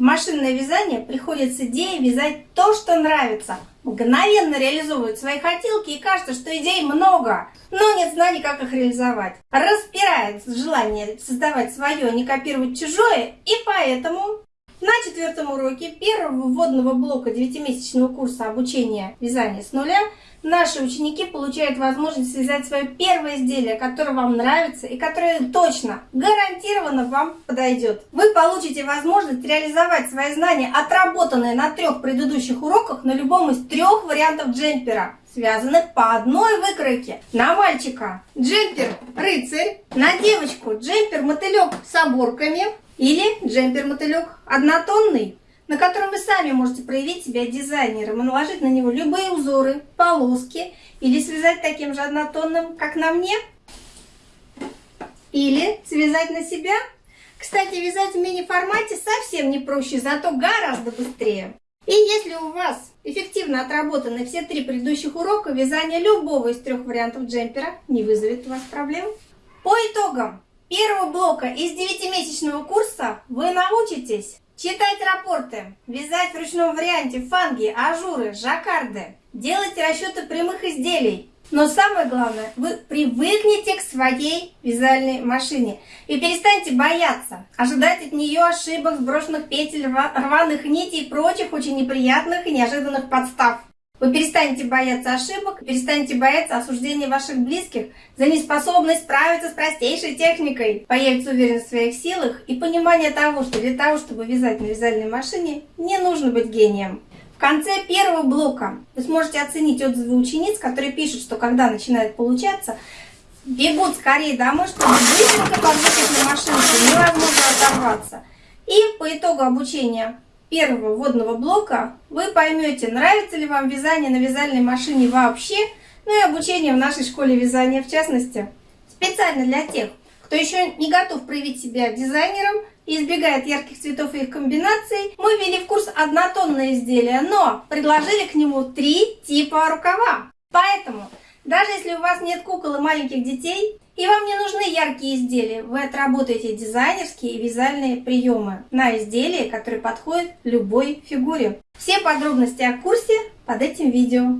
Машинное вязание приходит с идеей вязать то, что нравится. Мгновенно реализовывают свои хотелки и кажется, что идей много, но нет знаний, как их реализовать. Распирает желание создавать свое, а не копировать чужое, и поэтому на четвертом уроке первого вводного блока девятимесячного курса обучения вязания с нуля наши ученики получают возможность связать свое первое изделие, которое вам нравится и которое точно, гарантированно вам подойдет. Вы получите возможность реализовать свои знания, отработанные на трех предыдущих уроках, на любом из трех вариантов джемпера связанных по одной выкройке. На мальчика джемпер рыцарь, на девочку джемпер мотылек с оборками, или джемпер-мотылек однотонный, на котором вы сами можете проявить себя дизайнером и наложить на него любые узоры, полоски или связать таким же однотонным, как на мне. Или связать на себя. Кстати, вязать в мини-формате совсем не проще, зато гораздо быстрее. И если у вас эффективно отработаны все три предыдущих урока, вязание любого из трех вариантов джемпера не вызовет у вас проблем. По итогам, первого блока из 9-месячного курса вы научитесь читать рапорты, вязать в ручном варианте фанги, ажуры, жаккарды, делать расчеты прямых изделий. Но самое главное, вы привыкнете к своей вязальной машине и перестаньте бояться, ожидать от нее ошибок, сброшенных петель, рваных нитей и прочих очень неприятных и неожиданных подстав. Вы перестанете бояться ошибок, перестанете бояться осуждения ваших близких за неспособность справиться с простейшей техникой. Появится уверенность в своих силах и понимание того, что для того, чтобы вязать на вязальной машине, не нужно быть гением. В конце первого блока вы сможете оценить отзывы учениц, которые пишут, что когда начинает получаться, бегут скорее домой, чтобы быстренько подвыкать на машинку, невозможно оторваться. И по итогу обучения первого вводного блока вы поймете, нравится ли вам вязание на вязальной машине вообще, ну и обучение в нашей школе вязания в частности. Специально для тех, кто еще не готов проявить себя дизайнером и избегает ярких цветов и их комбинаций, мы ввели в курс однотонное изделие, но предложили к нему три типа рукава. Поэтому, даже если у вас нет кукол и маленьких детей, и вам не нужны яркие изделия. Вы отработаете дизайнерские и вязальные приемы на изделия, которые подходят любой фигуре. Все подробности о курсе под этим видео.